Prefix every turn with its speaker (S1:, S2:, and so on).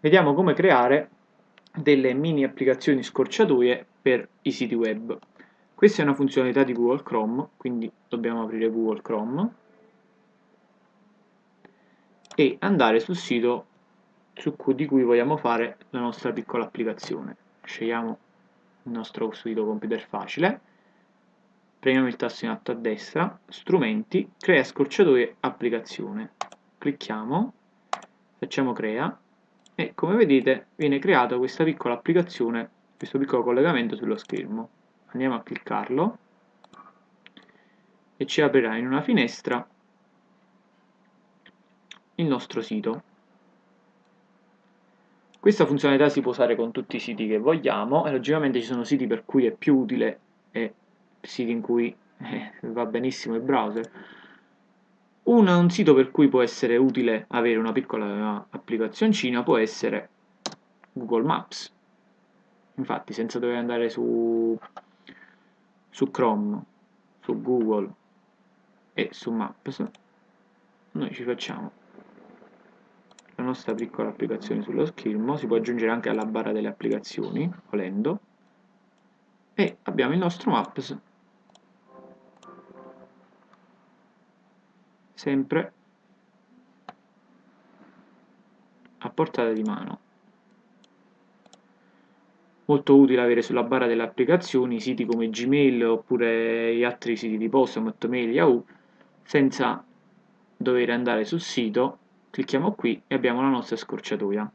S1: Vediamo come creare delle mini applicazioni scorciatoie per i siti web. Questa è una funzionalità di Google Chrome, quindi dobbiamo aprire Google Chrome e andare sul sito su cui, di cui vogliamo fare la nostra piccola applicazione. Scegliamo il nostro sito computer facile, premiamo il tasto in alto a destra, strumenti, crea scorciatoie applicazione. Clicchiamo, facciamo crea e come vedete viene creata questa piccola applicazione, questo piccolo collegamento sullo schermo. Andiamo a cliccarlo e ci aprirà in una finestra il nostro sito. Questa funzionalità si può usare con tutti i siti che vogliamo e logicamente ci sono siti per cui è più utile e siti in cui eh, va benissimo il browser un, un, sito per cui può essere utile avere una piccola applicazioncina può essere Google Maps. Infatti, senza dover andare su, su Chrome, su Google e su Maps, noi ci facciamo la nostra piccola applicazione sullo schermo, si può aggiungere anche alla barra delle applicazioni, volendo, e abbiamo il nostro Maps sempre a portata di mano. Molto utile avere sulla barra delle applicazioni siti come Gmail oppure gli altri siti di posta come Yahoo, senza dover andare sul sito, clicchiamo qui e abbiamo la nostra scorciatoia.